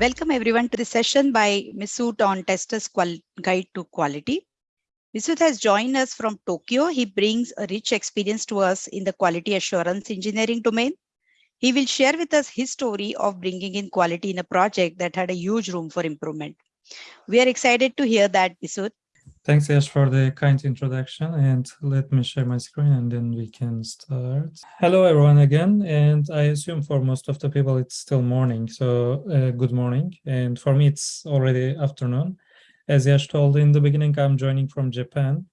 Welcome everyone to the session by Misut on Tester's Guide to Quality. Misut has joined us from Tokyo. He brings a rich experience to us in the quality assurance engineering domain. He will share with us his story of bringing in quality in a project that had a huge room for improvement. We are excited to hear that, Misut. Thanks, Yash, for the kind introduction. And let me share my screen and then we can start. Hello, everyone, again. And I assume for most of the people, it's still morning. So uh, good morning. And for me, it's already afternoon. As Yash told in the beginning, I'm joining from Japan.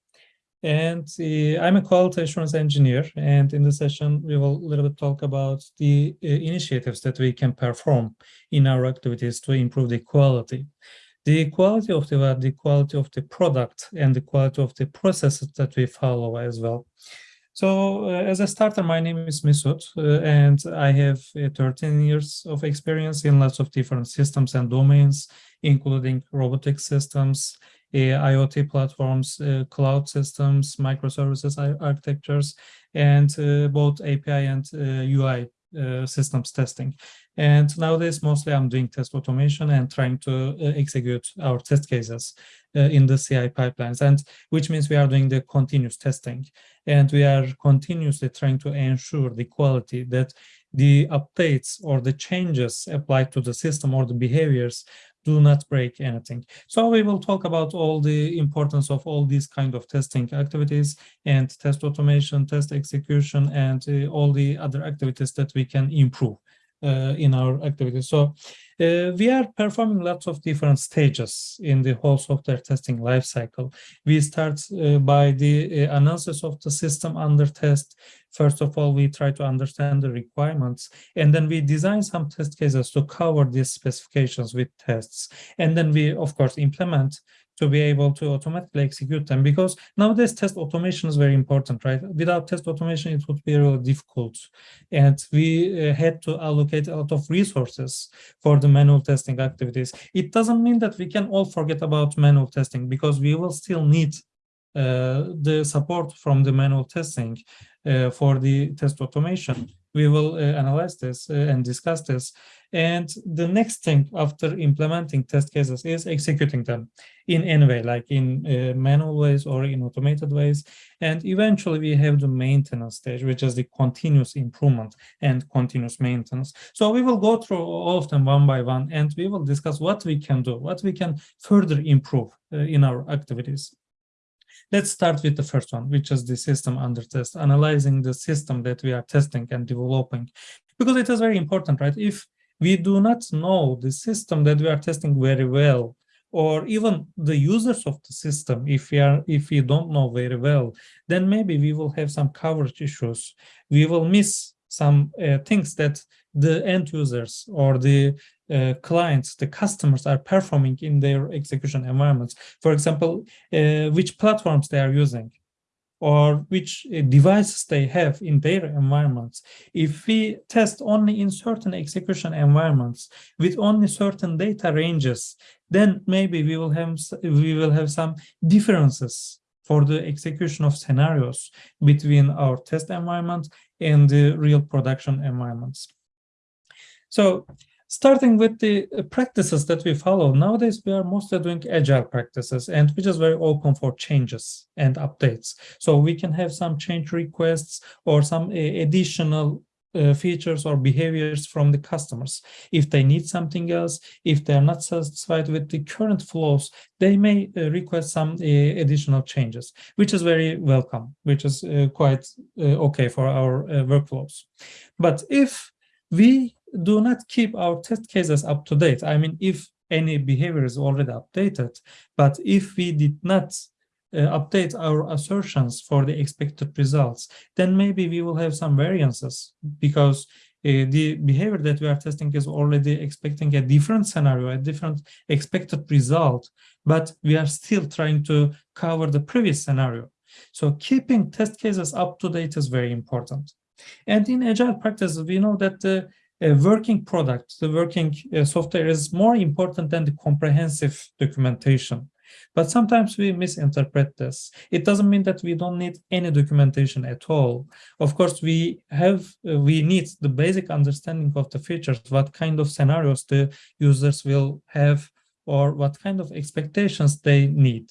And uh, I'm a quality assurance engineer. And in this session, we will a little bit talk about the uh, initiatives that we can perform in our activities to improve the quality the quality of the the quality of the product and the quality of the processes that we follow as well. So uh, as a starter, my name is Misut, uh, and I have uh, 13 years of experience in lots of different systems and domains, including robotic systems, IoT platforms, uh, cloud systems, microservices architectures, and uh, both API and UI uh, systems testing. And nowadays, mostly I'm doing test automation and trying to uh, execute our test cases uh, in the CI pipelines, and which means we are doing the continuous testing. And we are continuously trying to ensure the quality that the updates or the changes applied to the system or the behaviors do not break anything. So we will talk about all the importance of all these kind of testing activities and test automation, test execution, and uh, all the other activities that we can improve in our activities. So uh, we are performing lots of different stages in the whole software testing lifecycle. We start uh, by the uh, analysis of the system under test. First of all, we try to understand the requirements, and then we design some test cases to cover these specifications with tests. And then we, of course, implement to be able to automatically execute them because nowadays test automation is very important right? Without test automation it would be really difficult. And we uh, had to allocate a lot of resources for the manual testing activities. It doesn't mean that we can all forget about manual testing because we will still need uh, the support from the manual testing uh, for the test automation we will uh, analyze this uh, and discuss this. And the next thing after implementing test cases is executing them in any way, like in uh, manual ways or in automated ways. And eventually we have the maintenance stage, which is the continuous improvement and continuous maintenance. So we will go through all of them one by one, and we will discuss what we can do, what we can further improve in our activities. Let's start with the first one, which is the system under test, analyzing the system that we are testing and developing, because it is very important, right? If we do not know the system that we are testing very well, or even the users of the system, if we are if we don't know very well, then maybe we will have some coverage issues. We will miss some uh, things that the end users or the uh, clients, the customers are performing in their execution environments. For example, uh, which platforms they are using or which uh, devices they have in their environments. If we test only in certain execution environments with only certain data ranges, then maybe we will have we will have some differences for the execution of scenarios between our test environment and the real production environments. So starting with the uh, practices that we follow, nowadays we are mostly doing agile practices and which is very open for changes and updates. So we can have some change requests or some uh, additional uh, features or behaviors from the customers. If they need something else, if they're not satisfied with the current flows, they may uh, request some uh, additional changes, which is very welcome, which is uh, quite okay for our workflows. But if we do not keep our test cases up to date. I mean, if any behavior is already updated, but if we did not uh, update our assertions for the expected results, then maybe we will have some variances because uh, the behavior that we are testing is already expecting a different scenario, a different expected result, but we are still trying to cover the previous scenario. So keeping test cases up to date is very important. And in agile practice, we know that the a working product, the working uh, software is more important than the comprehensive documentation. But sometimes we misinterpret this. It doesn't mean that we don't need any documentation at all. Of course, we have uh, we need the basic understanding of the features, what kind of scenarios the users will have, or what kind of expectations they need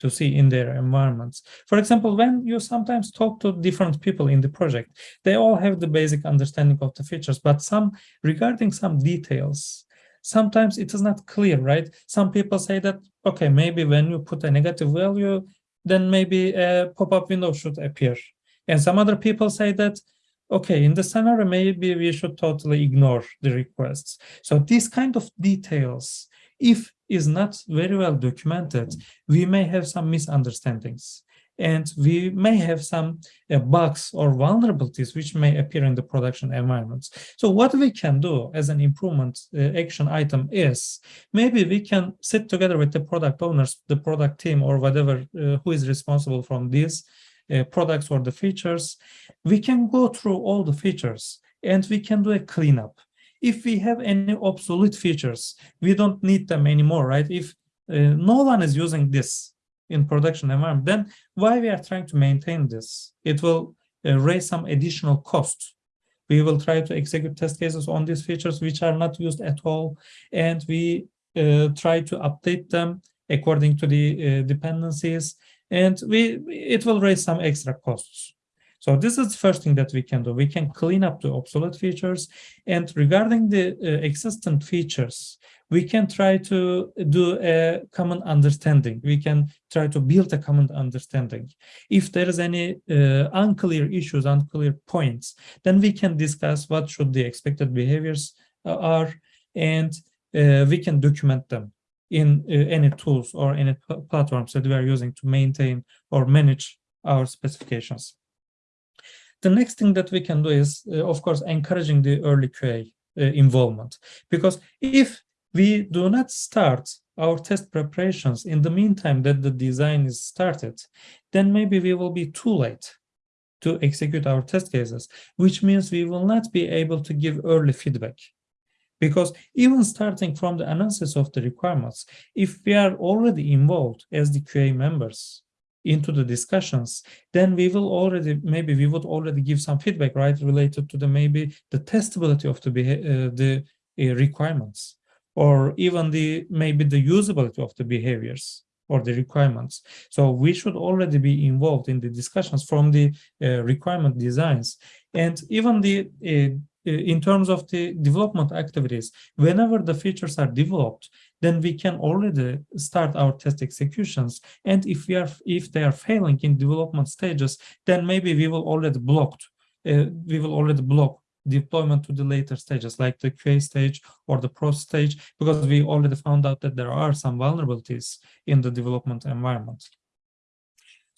to see in their environments. For example, when you sometimes talk to different people in the project, they all have the basic understanding of the features, but some regarding some details, sometimes it is not clear, right? Some people say that, okay, maybe when you put a negative value, then maybe a pop-up window should appear. And some other people say that, okay, in the scenario, maybe we should totally ignore the requests. So these kind of details, if is not very well documented, we may have some misunderstandings and we may have some uh, bugs or vulnerabilities which may appear in the production environments. So what we can do as an improvement uh, action item is maybe we can sit together with the product owners, the product team or whatever uh, who is responsible from these uh, products or the features. We can go through all the features and we can do a cleanup. If we have any obsolete features, we don't need them anymore, right? If uh, no one is using this in production environment, then why we are trying to maintain this? It will uh, raise some additional cost. We will try to execute test cases on these features which are not used at all, and we uh, try to update them according to the uh, dependencies, and we it will raise some extra costs. So this is the first thing that we can do. We can clean up the obsolete features, and regarding the uh, existing features, we can try to do a common understanding. We can try to build a common understanding. If there is any uh, unclear issues, unclear points, then we can discuss what should the expected behaviors uh, are, and uh, we can document them in uh, any tools or any platforms that we are using to maintain or manage our specifications. The next thing that we can do is, uh, of course, encouraging the early QA uh, involvement. Because if we do not start our test preparations in the meantime that the design is started, then maybe we will be too late to execute our test cases, which means we will not be able to give early feedback. Because even starting from the analysis of the requirements, if we are already involved as the QA members into the discussions, then we will already, maybe we would already give some feedback, right, related to the maybe the testability of the, uh, the uh, requirements or even the maybe the usability of the behaviors or the requirements. So we should already be involved in the discussions from the uh, requirement designs and even the uh, in terms of the development activities, whenever the features are developed, then we can already start our test executions. And if we are if they are failing in development stages, then maybe we will already blocked. Uh, we will already block deployment to the later stages like the QA stage or the pro stage because we already found out that there are some vulnerabilities in the development environment.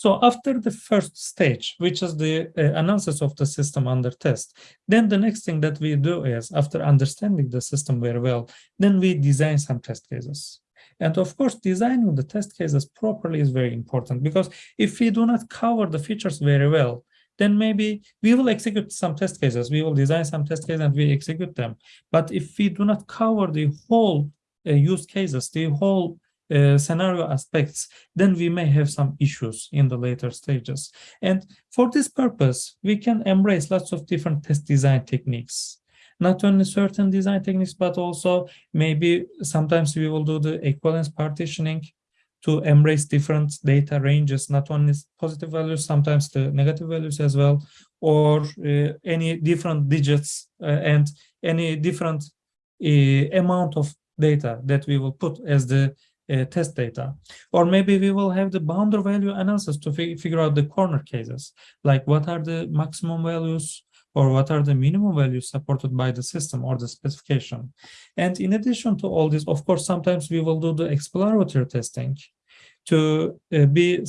So after the first stage, which is the uh, analysis of the system under test, then the next thing that we do is after understanding the system very well, then we design some test cases. And of course, designing the test cases properly is very important because if we do not cover the features very well, then maybe we will execute some test cases. We will design some test cases and we execute them. But if we do not cover the whole uh, use cases, the whole uh, scenario aspects, then we may have some issues in the later stages. And for this purpose, we can embrace lots of different test design techniques. Not only certain design techniques, but also maybe sometimes we will do the equivalence partitioning to embrace different data ranges, not only positive values, sometimes the negative values as well, or uh, any different digits uh, and any different uh, amount of data that we will put as the uh, test data. Or maybe we will have the boundary value analysis to figure out the corner cases, like what are the maximum values or what are the minimum values supported by the system or the specification. And in addition to all this, of course, sometimes we will do the exploratory testing to uh, be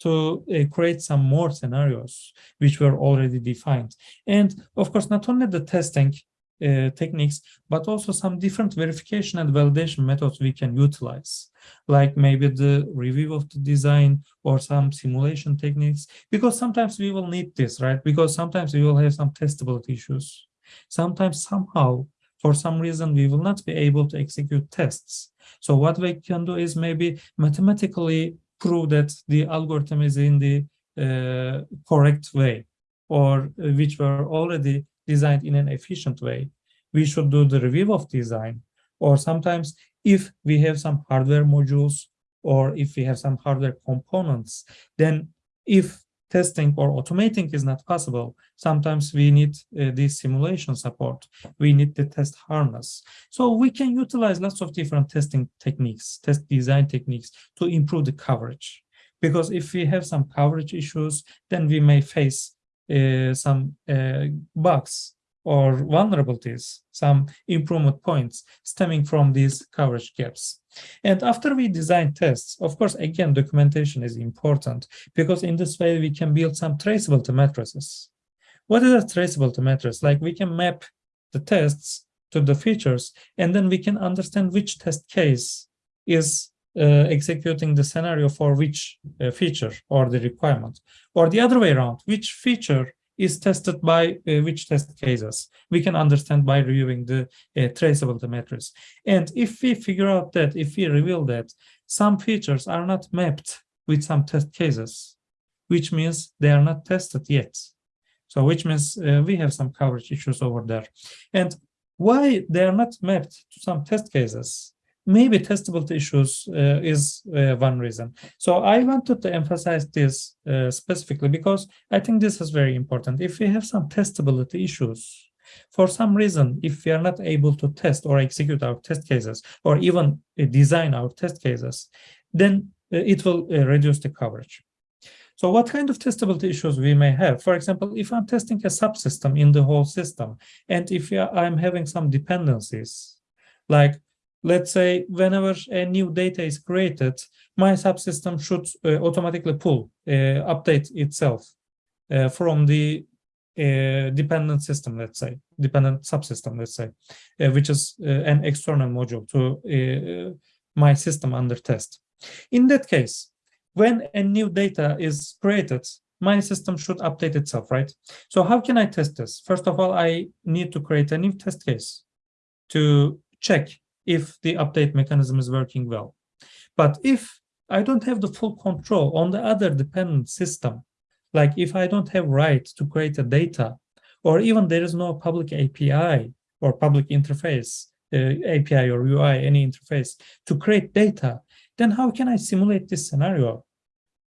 to uh, create some more scenarios which were already defined. And of course, not only the testing uh, techniques, but also some different verification and validation methods we can utilize, like maybe the review of the design or some simulation techniques, because sometimes we will need this, right? Because sometimes we will have some testability issues. Sometimes somehow for some reason we will not be able to execute tests. So what we can do is maybe mathematically prove that the algorithm is in the uh, correct way or uh, which were already designed in an efficient way. We should do the review of design or sometimes if we have some hardware modules or if we have some hardware components, then if testing or automating is not possible, sometimes we need uh, the simulation support. We need the test harness. So we can utilize lots of different testing techniques, test design techniques to improve the coverage. Because if we have some coverage issues, then we may face some uh, bugs or vulnerabilities, some improvement points stemming from these coverage gaps. And after we design tests, of course, again, documentation is important because in this way we can build some traceability matrices. What is a traceability matrix? Like we can map the tests to the features, and then we can understand which test case is uh, executing the scenario for which uh, feature or the requirement, or the other way around, which feature is tested by uh, which test cases. We can understand by reviewing the uh, traceability matrix. And if we figure out that, if we reveal that some features are not mapped with some test cases, which means they are not tested yet. So which means uh, we have some coverage issues over there. And why they are not mapped to some test cases? Maybe testability issues uh, is uh, one reason. So I wanted to emphasize this uh, specifically because I think this is very important. If we have some testability issues, for some reason, if we are not able to test or execute our test cases or even uh, design our test cases, then uh, it will uh, reduce the coverage. So what kind of testability issues we may have? For example, if I'm testing a subsystem in the whole system, and if I'm having some dependencies, like let's say whenever a new data is created, my subsystem should uh, automatically pull, uh, update itself uh, from the uh, dependent system, let's say, dependent subsystem, let's say, uh, which is uh, an external module to my system under test. In that case, when a new data is created, my system should update itself, right? So how can I test this? First of all, I need to create a new test case to check if the update mechanism is working well. But if I don't have the full control on the other dependent system, like if I don't have right to create a data, or even there is no public API or public interface, uh, API or UI, any interface to create data, then how can I simulate this scenario?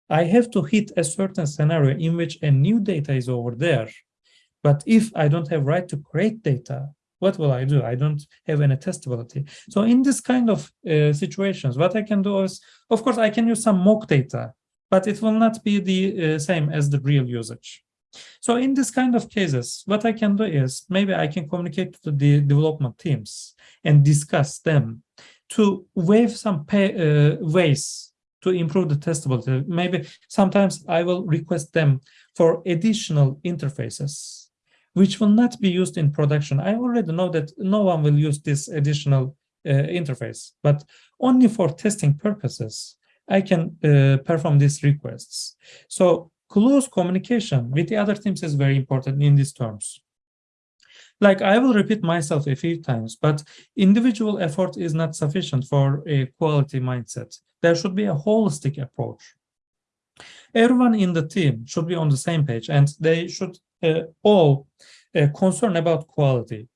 I have to hit a certain scenario in which a new data is over there. But if I don't have right to create data, what will I do? I don't have any testability. So in this kind of uh, situations, what I can do is, of course, I can use some mock data, but it will not be the uh, same as the real usage. So in this kind of cases, what I can do is maybe I can communicate to the development teams and discuss them to waive some pay, uh, ways to improve the testability. Maybe sometimes I will request them for additional interfaces which will not be used in production. I already know that no one will use this additional uh, interface, but only for testing purposes, I can uh, perform these requests. So close communication with the other teams is very important in these terms. Like I will repeat myself a few times, but individual effort is not sufficient for a quality mindset. There should be a holistic approach. Everyone in the team should be on the same page and they should all uh, concerned about quality.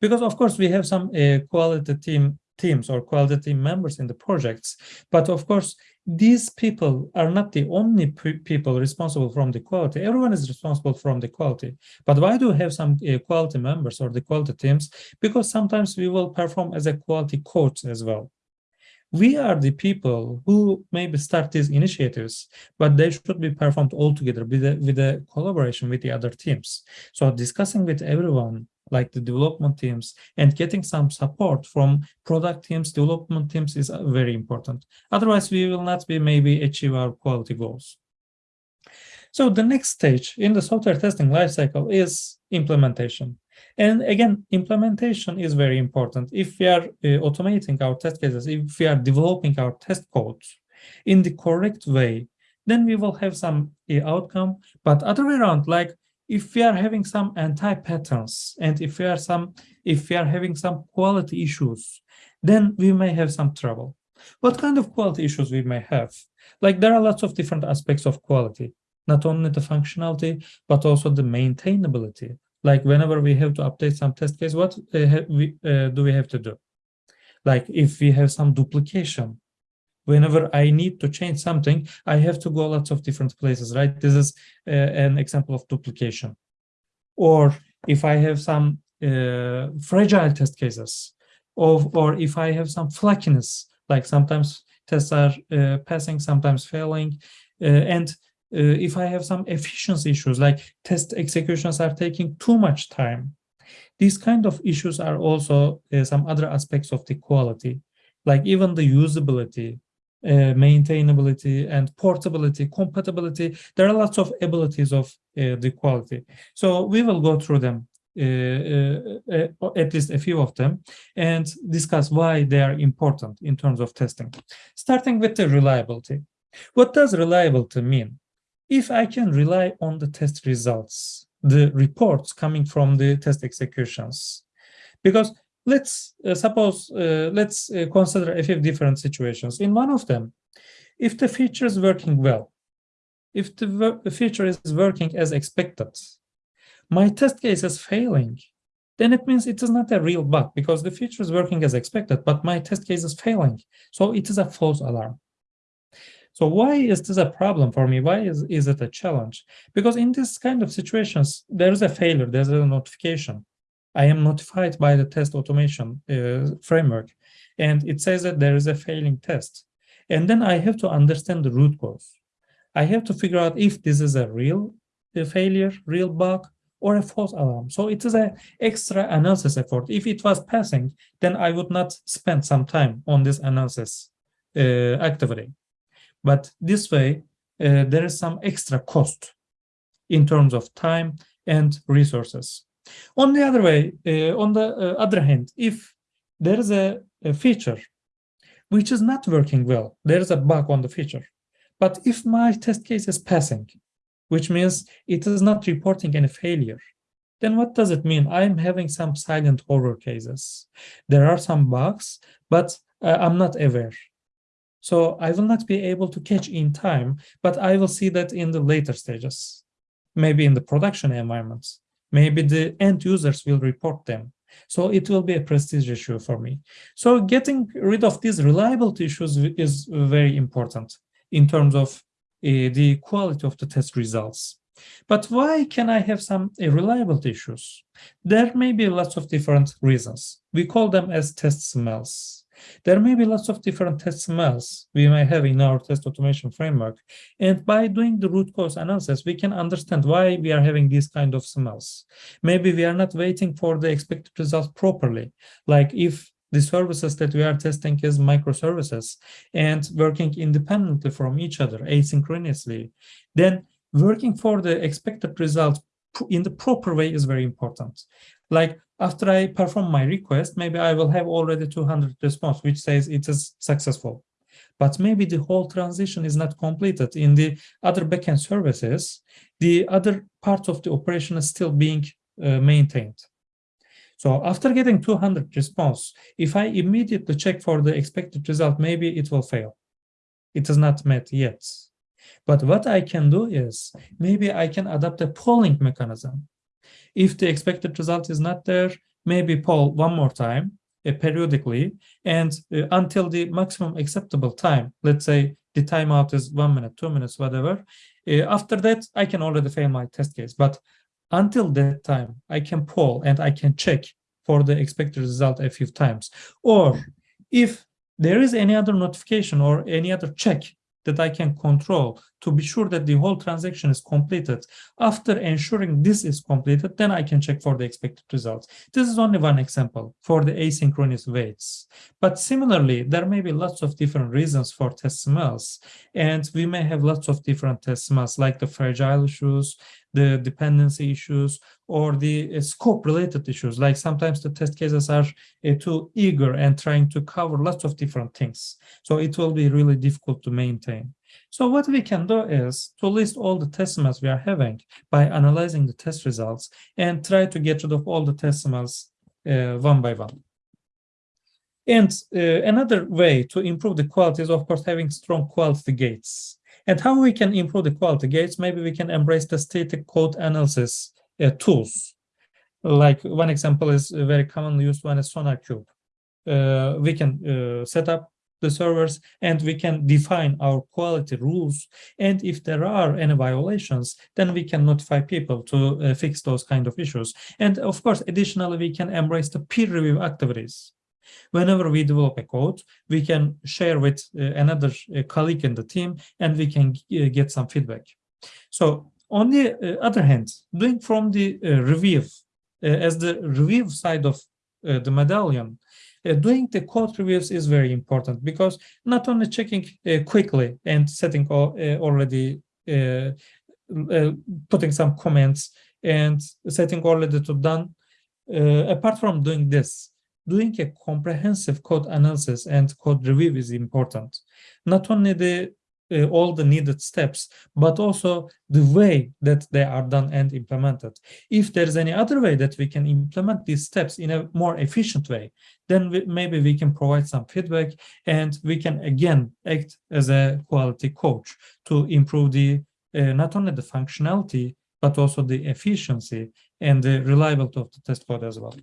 Because of course we have some uh, quality team teams or quality team members in the projects, but of course these people are not the only people responsible from the quality. Everyone is responsible from the quality. But why do we have some uh, quality members or the quality teams? Because sometimes we will perform as a quality coach as well we are the people who maybe start these initiatives, but they should be performed all together with a, with collaboration with the other teams. So discussing with everyone, like the development teams, and getting some support from product teams, development teams is uh, very important. Otherwise, we will not be maybe achieve our quality goals. So the next stage in the software testing lifecycle is implementation. And again, implementation is very important. If we are uh, automating our test cases, if we are developing our test codes in the correct way, then we will have some uh, outcome. But other way around, like if we are having some anti-patterns and if we are some if we are having some quality issues, then we may have some trouble. What kind of quality issues we may have? Like there are lots of different aspects of quality, not only the functionality, but also the maintainability. Like whenever we have to update some test case, what uh, we, uh, do we have to do? Like if we have some duplication, whenever I need to change something, I have to go lots of different places, right? This is uh, an example of duplication. Or if I have some uh, fragile test cases, of, or if I have some flakiness, like sometimes tests are uh, passing, sometimes failing, uh, and if I have some efficiency issues, like test executions are taking too much time, these kind of issues are also uh, some other aspects of the quality, like even the usability, uh, maintainability and portability, compatibility. There are lots of abilities of uh, the quality. So we will go through them, uh, uh, uh, at least a few of them, and discuss why they are important in terms of testing. Starting with the reliability. What does reliability mean? If I can rely on the test results, the reports coming from the test executions, because let's uh, suppose uh, let's uh, consider a few different situations. In one of them if the feature is working well if the, the feature is working as expected my test case is failing then it means it is not a real bug because the feature is working as expected but my test case is failing. So it is a false alarm so why is this a problem for me why is, is it a challenge because in this kind of situations there is a failure there's a notification I am notified by the test automation uh, framework, and it says that there is a failing test. And then I have to understand the root cause. I have to figure out if this is a real a failure, real bug, or a false alarm. So it is an extra analysis effort. If it was passing, then I would not spend some time on this analysis uh, activity. But this way, uh, there is some extra cost in terms of time and resources. On the other way, uh, on the uh, other hand, if there is a, a, feature which is not working well, there is a bug on the feature. But if my test case is passing, which means it is not reporting any failure, then what does it mean? I'm having some silent horror cases. There are some bugs, but uh, I'm not aware. So I will not be able to catch in time, but I will see that in the later stages, maybe in the production environments maybe the end users will report them. So it will be a prestige issue for me. So getting rid of these reliability issues is very important in terms of uh, the quality of the test results. But why can I have some reliability issues? There may be lots of different reasons. We call them as test smells. There may be lots of different test smells we may have in our test automation framework. And by doing the root cause analysis, we can understand why we are having these kind of smells. Maybe we are not waiting for the expected results properly. Like if the services that we are testing is microservices and working independently from each other asynchronously, then working for the expected results in the proper way is very important. Like after I perform my request, maybe I will have already 200 response, which says it is successful. But maybe the whole transition is not completed. In the other backend services, the other part of the operation is still being uh, maintained. So after getting 200 response, if I immediately check for the expected result, maybe it will fail. It is not met yet. But what I can do is maybe I can adopt a polling mechanism if the expected result is not there, maybe poll one more time uh, periodically and uh, until the maximum acceptable time, let's say the timeout is one minute, two minutes, whatever. Uh, after that, I can already fail my test case. But until that time, I can poll and I can check for the expected result a few times. Or if there is any other notification or any other check that I can control to be sure that the whole transaction is completed. After ensuring this is completed, then I can check for the expected results. This is only one example for the asynchronous waits. But similarly, there may be lots of different reasons for test smells, and we may have lots of different test smells like the fragile issues, the dependency issues, or the uh, scope related issues. Like sometimes the test cases are uh, too eager and trying to cover lots of different things. So it will be really difficult to maintain. So what we can do is to list all the test smells we are having by analyzing the test results and try to get rid of all the test smells uh, one by one. And uh, another way to improve the quality is, of course, having strong quality gates. And how we can improve the quality gates, maybe we can embrace the static code analysis uh, tools. Like one example is very commonly used one is SonarQube. Uh, we can uh, set up the servers and we can define our quality rules. And if there are any violations, then we can notify people to uh, fix those kind of issues. And of course, additionally, we can embrace the peer review activities. Whenever we develop a code, we can share with uh, another uh, colleague in the team and we can uh, get some feedback. So on the uh, other hand, doing from the uh, review, as the review side of the medallion, uh, doing the code reviews is very important because not only checking uh, quickly and setting all, uh, already putting some comments and setting already to done apart from doing this doing a comprehensive code analysis and code review is important. Not only the uh, all the needed steps, but also the way that they are done and implemented. If there's any other way that we can implement these steps in a more efficient way, then we, maybe we can provide some feedback and we can again act as a quality coach to improve the uh, not only the functionality, but also the efficiency and the reliability of the test code as well.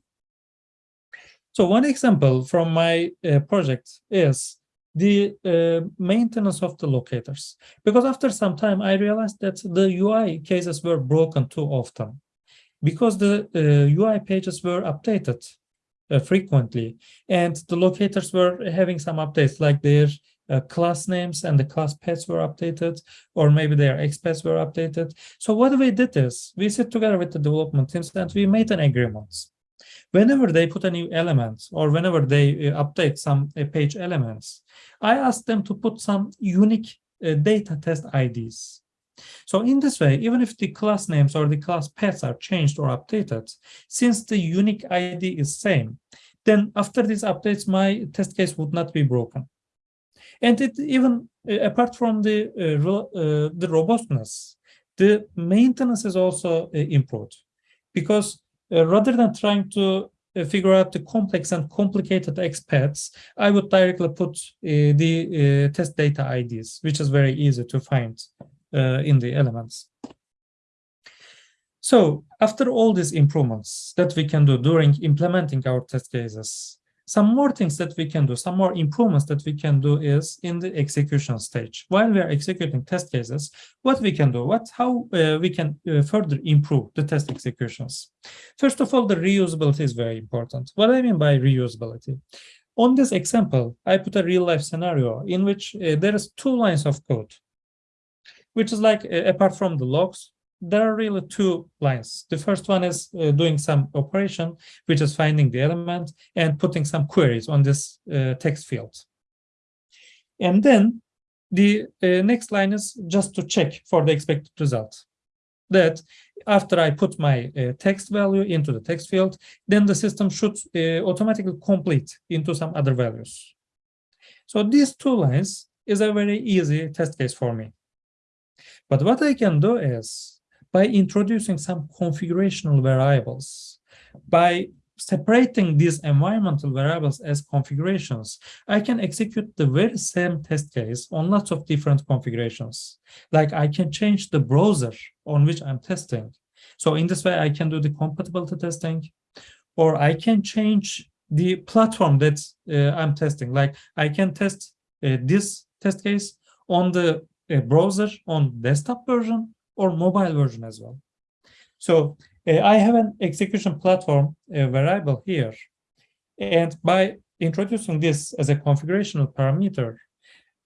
So one example from my uh, project is the uh, maintenance of the locators. Because after some time, I realized that the UI cases were broken too often because the uh, UI pages were updated uh, frequently and the locators were having some updates like their uh, class names and the class paths were updated or maybe their XPaths were updated. So what we did is we sit together with the development teams and we made an agreement whenever they put a new element or whenever they uh, update some uh, page elements, I ask them to put some unique uh, data test IDs. So in this way, even if the class names or the class paths are changed or updated, since the unique ID is same, then after these updates, my test case would not be broken. And it even uh, apart from the uh, uh, the robustness, the maintenance is also improved because uh, rather than trying to uh, figure out the complex and complicated XPaths, I would directly put uh, the test data IDs, which is very easy to find in the elements. So after all these improvements that we can do during implementing our test cases, some more things that we can do, some more improvements that we can do is in the execution stage. While we are executing test cases, what we can do, what how uh, we can uh, further improve the test executions. First of all, the reusability is very important. What I mean by reusability? On this example, I put a real life scenario in which uh, there is two lines of code, which is like uh, apart from the logs, there are really two lines. The first one is uh, doing some operation, which is finding the element and putting some queries on this uh, text field. And then the uh, next line is just to check for the expected result. That after I put my uh, text value into the text field, then the system should uh, automatically complete into some other values. So these two lines is a very easy test case for me. But what I can do is by introducing some configurational variables, by separating these environmental variables as configurations, I can execute the very same test case on lots of different configurations. Like I can change the browser on which I'm testing. So in this way, I can do the compatibility testing, or I can change the platform that uh, I'm testing. Like I can test uh, this test case on the uh, browser on desktop version or mobile version as well. So uh, I have an execution platform variable here. And by introducing this as a configurational parameter,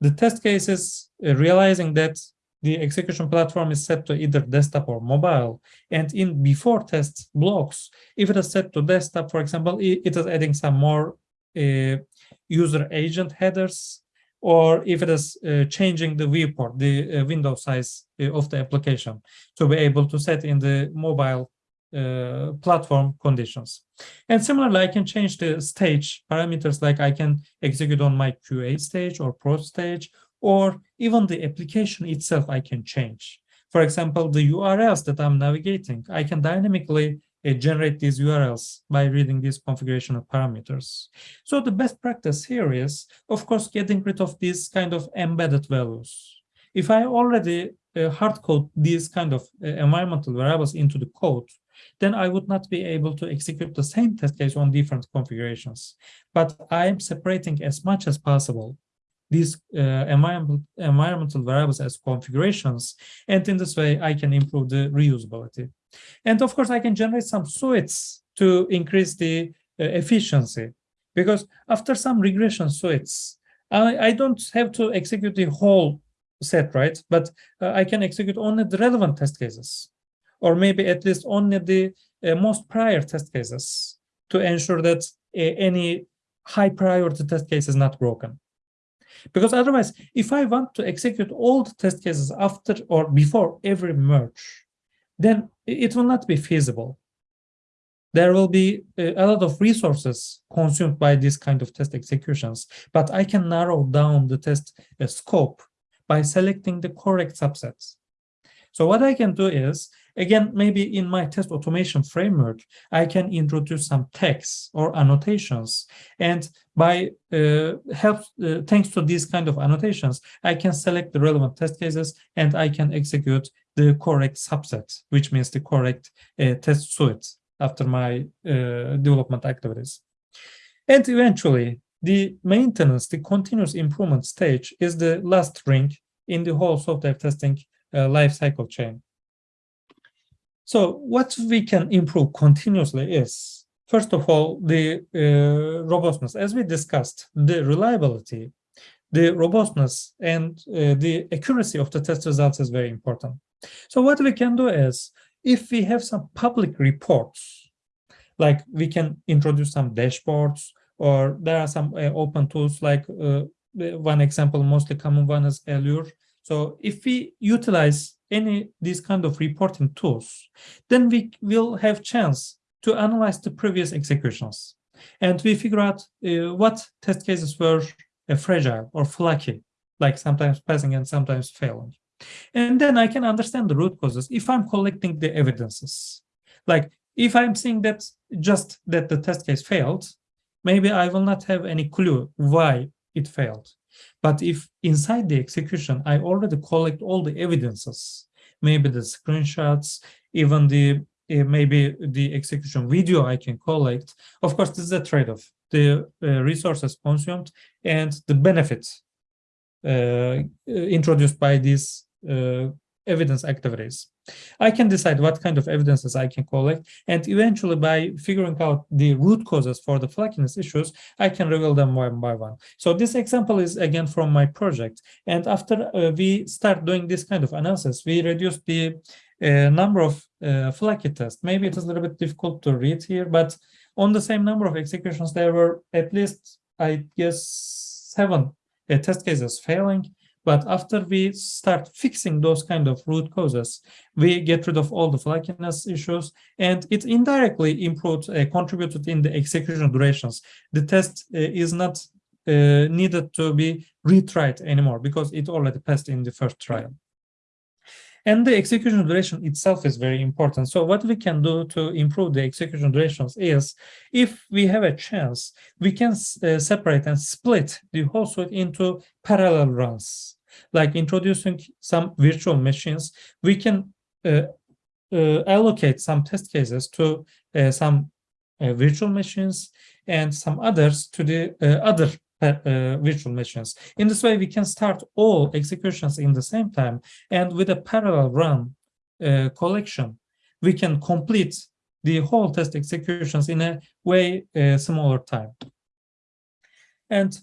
the test case is uh, realizing that the execution platform is set to either desktop or mobile. And in before test blocks, if it is set to desktop, for example, it, it is adding some more uh, user agent headers or if it is uh, changing the viewport, the uh, window size uh, of the application to be able to set in the mobile uh, platform conditions. And similarly, I can change the stage parameters like I can execute on my QA stage or pro stage, or even the application itself I can change. For example, the URLs that I'm navigating, I can dynamically generate these URLs by reading these configuration of parameters. So the best practice here is, of course, getting rid of these kind of embedded values. If I already uh, hard code these kind of uh, environmental variables into the code, then I would not be able to execute the same test case on different configurations. But I am separating as much as possible these uh, environmental, environmental variables as configurations. And in this way, I can improve the reusability. And of course, I can generate some suites to increase the uh, efficiency. Because after some regression suites, I, I don't have to execute the whole set, right? But uh, I can execute only the relevant test cases, or maybe at least only the uh, most prior test cases to ensure that uh, any high priority test case is not broken. Because otherwise, if I want to execute all the test cases after or before every merge, then it will not be feasible. There will be a lot of resources consumed by this kind of test executions, but I can narrow down the test uh, scope by selecting the correct subsets. So what I can do is, again, maybe in my test automation framework, I can introduce some text or annotations. And by uh, help, uh, thanks to these kind of annotations, I can select the relevant test cases and I can execute the correct subset, which means the correct uh, test suite after my uh, development activities. And eventually, the maintenance, the continuous improvement stage is the last ring in the whole software testing uh, life cycle chain. So what we can improve continuously is, first of all, the uh, robustness. As we discussed, the reliability, the robustness, and uh, the accuracy of the test results is very important. So what we can do is, if we have some public reports, like we can introduce some dashboards, or there are some uh, open tools like uh, one example, mostly common one is Allure, so if we utilize any these kind of reporting tools, then we will have chance to analyze the previous executions. And we figure out uh, what test cases were uh, fragile or flaky, like sometimes passing and sometimes failing. And then I can understand the root causes if I'm collecting the evidences. Like if I'm seeing that just that the test case failed, maybe I will not have any clue why it failed. But if inside the execution, I already collect all the evidences, maybe the screenshots, even the uh, maybe the execution video I can collect. Of course, this is a trade-off. The uh, resources consumed and the benefits uh, introduced by these evidence activities. I can decide what kind of evidences I can collect, and eventually by figuring out the root causes for the flakiness issues, I can reveal them one by one. So this example is again from my project, and after uh, we start doing this kind of analysis, we reduce the uh, number of uh, flaky tests. Maybe it is a little bit difficult to read here, but on the same number of executions, there were at least, I guess, seven uh, test cases failing but after we start fixing those kind of root causes, we get rid of all the flakiness issues, and it indirectly improved, uh, contributed in the execution durations. The test uh, is not uh, needed to be retried anymore because it already passed in the first trial. And the execution duration itself is very important. So what we can do to improve the execution durations is, if we have a chance, we can uh, separate and split the whole suite into parallel runs. Like introducing some virtual machines, we can uh, uh, allocate some test cases to uh, some uh, virtual machines and some others to the uh, other virtual machines. In this way, we can start all executions in the same time, and with a parallel run uh, collection, we can complete the whole test executions in a way uh, smaller time. And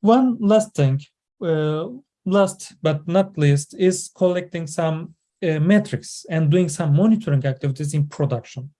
one last thing, uh, last but not least, is collecting some uh, metrics and doing some monitoring activities in production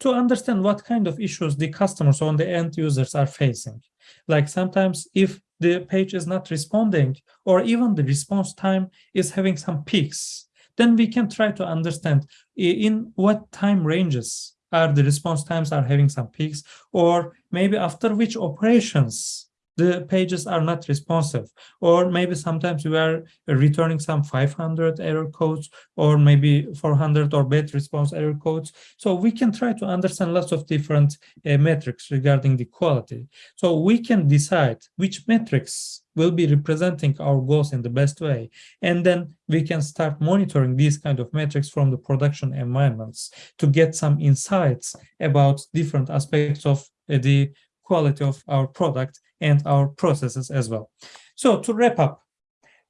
to understand what kind of issues the customers or the end users are facing. Like sometimes if the page is not responding or even the response time is having some peaks, then we can try to understand in what time ranges are the response times are having some peaks or maybe after which operations the pages are not responsive. Or maybe sometimes we are returning some 500 error codes or maybe 400 or bad response error codes. So we can try to understand lots of different uh, metrics regarding the quality. So we can decide which metrics will be representing our goals in the best way. And then we can start monitoring these kind of metrics from the production environments to get some insights about different aspects of uh, the quality of our product and our processes as well. So to wrap up,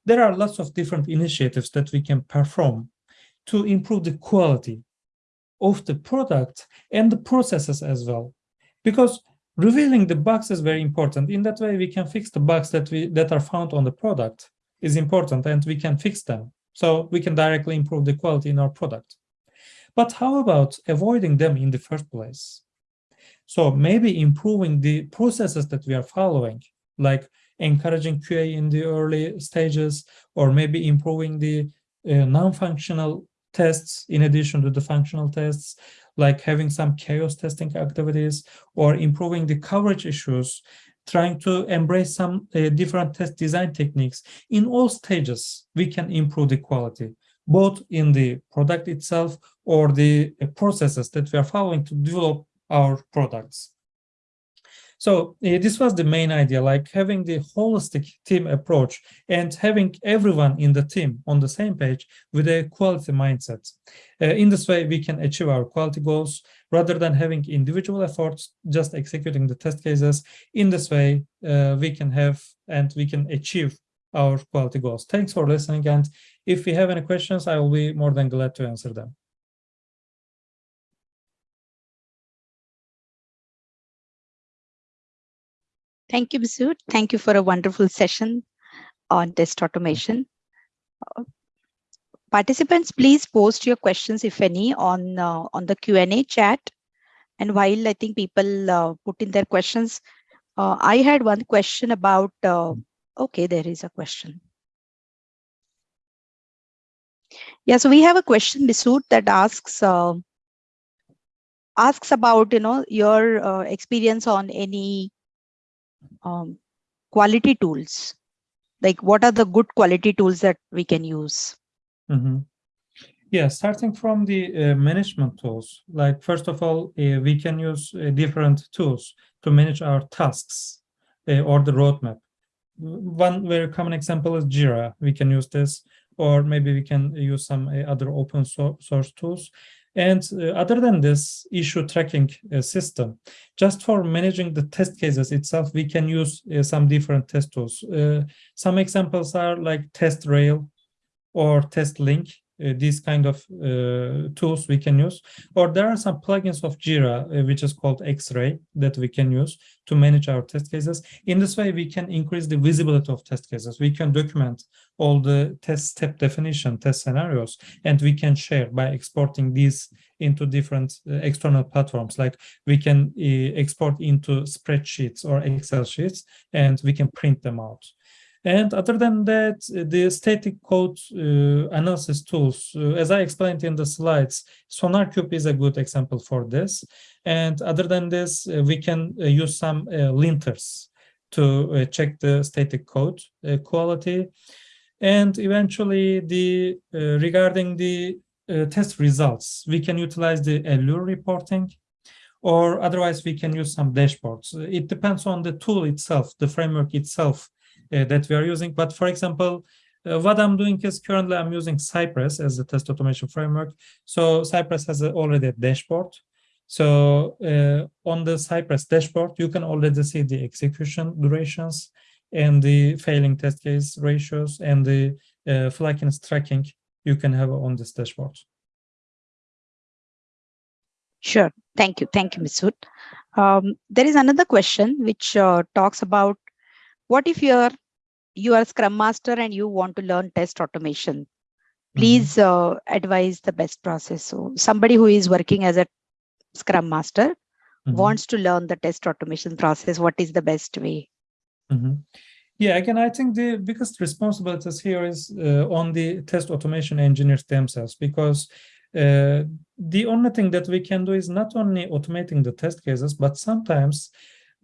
there are lots of different initiatives that we can perform to improve the quality of the product and the processes as well. Because revealing the bugs is very important. In that way, we can fix the bugs that we that are found on the product is important and we can fix them. So we can directly improve the quality in our product. But how about avoiding them in the first place? So maybe improving the processes that we are following, like encouraging QA in the early stages, or maybe improving the uh, non-functional tests in addition to the functional tests, like having some chaos testing activities, or improving the coverage issues, trying to embrace some uh, different test design techniques. In all stages, we can improve the quality, both in the product itself or the uh, processes that we are following to develop our products. So uh, this was the main idea, like having the holistic team approach and having everyone in the team on the same page with a quality mindset. Uh, in this way, we can achieve our quality goals rather than having individual efforts, just executing the test cases. In this way, uh, we can have and we can achieve our quality goals. Thanks for listening. And if you have any questions, I will be more than glad to answer them. Thank you, Masood. Thank you for a wonderful session on test automation. Uh, participants, please post your questions, if any, on uh, on the Q&A chat. And while I think people uh, put in their questions, uh, I had one question about, uh, okay, there is a question. Yeah, so we have a question, Masood, that asks, uh, asks about, you know, your experience on any um, quality tools. Like what are the good quality tools that we can use? Mm -hmm. yeah starting from the uh, management tools. Like first of all uh, we can use uh, different tools to manage our tasks uh, or the roadmap. One very common example is jira. We can use this or maybe we can use some uh, other open source tools and uh, other than this issue tracking uh, system, just for managing the test cases itself, we can use uh, some different test tools. Uh, some examples are like TestRail or TestLink uh, these kind of uh, tools we can use. Or there are some plugins of jira uh, which is called x-ray that we can use to manage our test cases. In this way we can increase the visibility of test cases. We can document all the test step definition test scenarios and we can share by exporting these into different uh, external platforms. Like we can uh, export into spreadsheets or excel sheets and we can print them out and other than that, the static code uh, analysis tools, uh, as I explained in the slides, SonarQube is a good example for this. And other than this, uh, we can uh, use some uh, linters to uh, check the static code quality. And eventually, the regarding the test results, we can utilize the Allure reporting or otherwise we can use some dashboards. It depends on the tool itself, the framework itself, uh, that we are using. But for example, uh, what I'm doing is currently I'm using Cypress as a test automation framework. So Cypress has a, already a dashboard. So uh, on the Cypress dashboard, you can already see the execution durations and the failing test case ratios and the uh, flakiness tracking you can have on this dashboard. Sure. Thank you. Thank you, Ms. Um, there is another question which uh, talks about what if you're you are a scrum master and you want to learn test automation please mm -hmm. uh, advise the best process so somebody who is working as a scrum master mm -hmm. wants to learn the test automation process what is the best way mm -hmm. yeah again i think the biggest responsibilities here is uh, on the test automation engineers themselves because uh, the only thing that we can do is not only automating the test cases but sometimes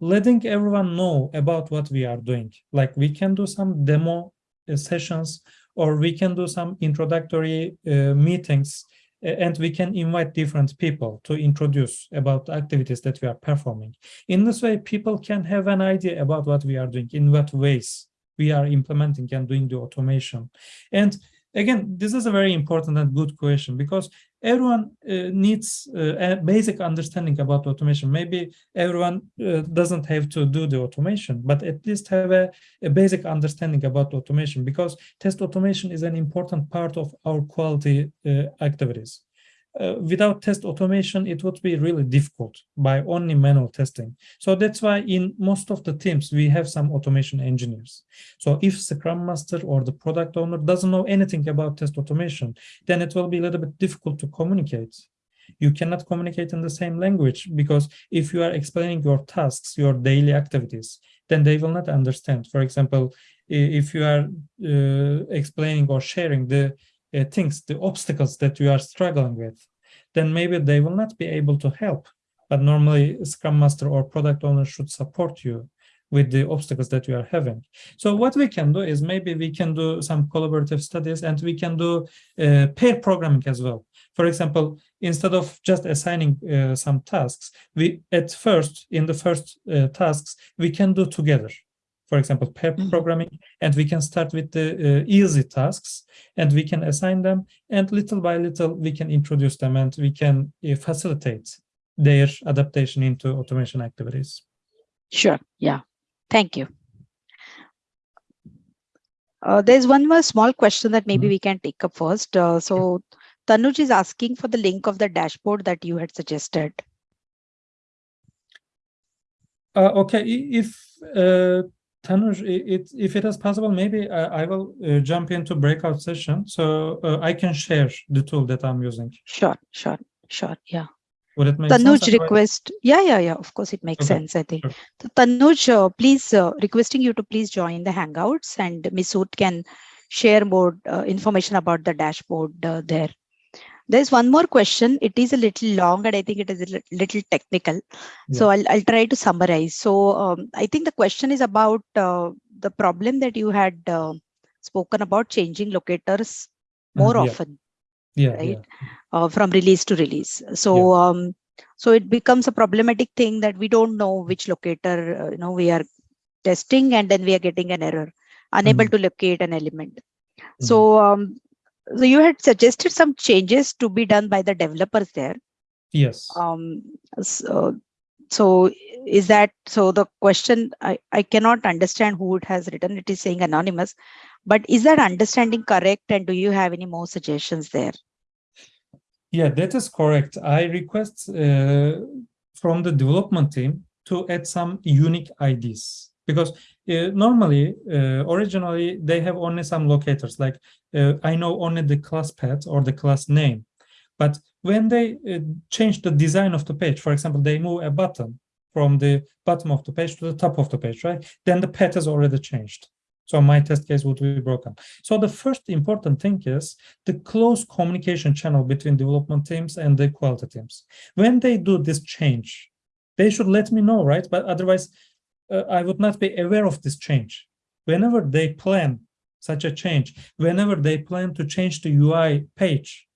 letting everyone know about what we are doing. Like we can do some demo uh, sessions or we can do some introductory uh, meetings and we can invite different people to introduce about activities that we are performing. In this way, people can have an idea about what we are doing, in what ways we are implementing and doing the automation. And again, this is a very important and good question because everyone uh, needs uh, a basic understanding about automation. Maybe everyone uh, doesn't have to do the automation, but at least have a, a, basic understanding about automation because test automation is an important part of our quality uh, activities uh, without test automation, it would be really difficult by only manual testing. So that's why in most of the teams, we have some automation engineers. So if Scrum Master or the product owner doesn't know anything about test automation, then it will be a little bit difficult to communicate. You cannot communicate in the same language because if you are explaining your tasks, your daily activities, then they will not understand. For example, if you are uh, explaining or sharing the uh, things, the obstacles that you are struggling with, then maybe they will not be able to help. But normally Scrum Master or product owner should support you with the obstacles that you are having. So what we can do is maybe we can do some collaborative studies and we can do uh, pair programming as well. For example, instead of just assigning uh, some tasks, we at first, in the first uh, tasks, we can do together for example, pair Mhm. programming, and we can start with the uh, easy tasks and we can assign them and little by little we can introduce them and we can uh, facilitate their adaptation into automation activities. Sure. Yeah. Thank you. Uh, there's one more small question that maybe Mhm. we can take up first. Uh, so Tanuj is asking for the link of the dashboard that you had suggested. Uh, okay, if uh, Tanuj, it, if it is possible, maybe I, I will uh, jump into breakout session so uh, I can share the tool that I'm using. Sure, sure, sure. Yeah. Would it make? Tanuj Otherwise- request. Yeah, yeah, yeah. Of course, it makes Okay, sense, I think. sure. So Tanuj, uh, please uh, requesting you to please join the Hangouts and Masood can share more uh, information about the dashboard uh, there. There's one more question. It is a little long and I think it is a little technical. So I'll, I'll try to summarize. So um, I think the question is about uh, the problem that you had uh, spoken about changing locators more Uh, yeah. often Yeah, right? yeah, uh, from release to release. So um, so it becomes a problematic thing that we don't know which locator uh, you know we are testing and then we are getting an error, unable Mhm. to locate an element. So um, so you had suggested some changes to be done by the developers there. yes. Um, so so is that so the question I, I cannot understand who it has written it is saying anonymous but is that understanding correct and do you have any more suggestions there Yeah, that is correct. I request uh, from the development team to add some unique IDs because uh, normally, uh, originally, they have only some locators like uh, I know only the class path or the class name. But when they uh, change the design of the page, for example, they move a button from the bottom of the page to the top of the page, right? Then the path has already changed. So my test case would be broken. So the first important thing is the close communication channel between development teams and the quality teams. When they do this change, they should let me know, right? But otherwise, uh, I would not be aware of this change. Whenever they plan such a change, whenever they plan to change the UI page,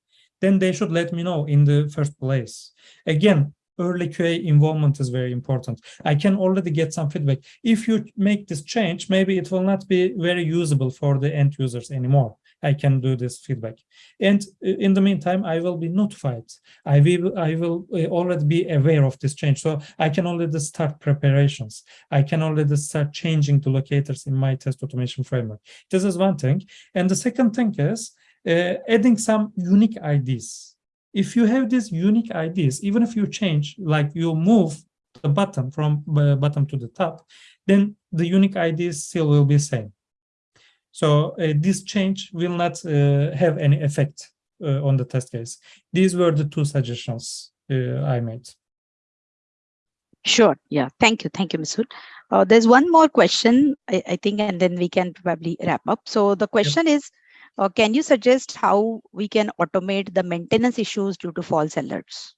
then they should let me know in the first place. Again, early QA involvement is very important. I can already get some feedback. If you make this change, maybe it will not be very usable for the end users anymore. I can do this feedback. And uh, in the meantime, I will be notified. I will, I will uh, already be aware of this change. So I can already start preparations. I can already start changing the locators in my test automation framework. This is one thing. And the second thing is uh, adding some unique IDs. If you have these unique IDs, even if you change, like you move the button from uh, bottom to the top, then the unique IDs still will be same. So uh, this change will not uh, have any effect uh, on the test case. These were the two suggestions uh, I made. Sure. Yeah. Thank you. Thank you, Masood. Uh, there's one more question, I, I think, and then we can probably wrap up. So the question is, uh, can you suggest how we can automate the maintenance issues due to false alerts?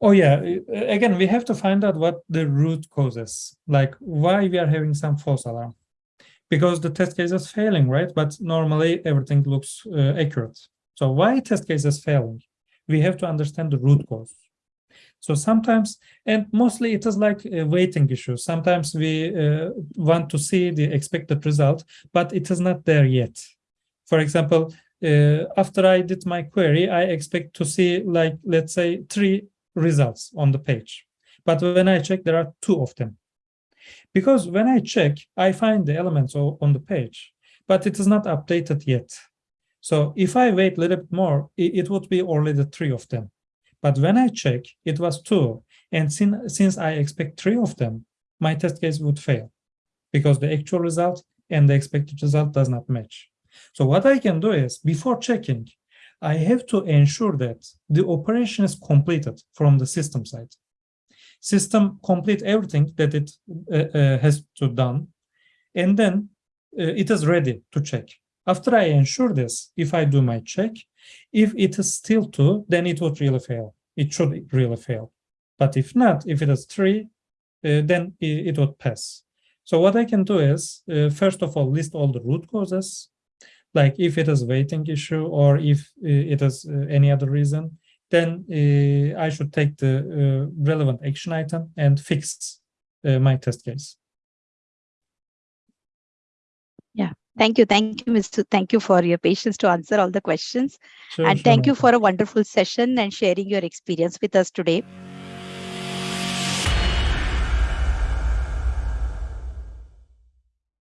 Oh yeah, again, we have to find out what the root causes, like why we are having some false alarm. Because the test case is failing, right? But normally everything looks uh, accurate. So why test case is failing? We have to understand the root cause. So sometimes, and mostly it is like a waiting issue. Sometimes we uh, want to see the expected result, but it is not there yet. For example, uh, after I did my query, I expect to see like, let's say three results on the page. But when I check, there are two of them. Because when I check, I find the elements on the page, but it is not updated yet. So if I wait a little bit more, it, would be only the three of them. But when I check, it was two. And since, since I expect three of them, my test case would fail because the actual result and the expected result does not match. So what I can do is before checking, I have to ensure that the operation is completed from the system side. System complete everything that it uh, uh, has to done, and then uh, it is ready to check. After I ensure this, if I do my check, if it is still two, then it would really fail. It should really fail. But if not, if it is three, uh, then it, it would pass. So what I can do is, uh, first of all, list all the root causes, like if it is waiting issue or if uh, it is uh, any other reason, then uh, I should take the uh, relevant action item and fix uh, my test case. Yeah, thank you. Thank you, Mr. Thank you for your patience to answer all the questions. Sure, and sure, thank you for a wonderful session and sharing your experience with us today.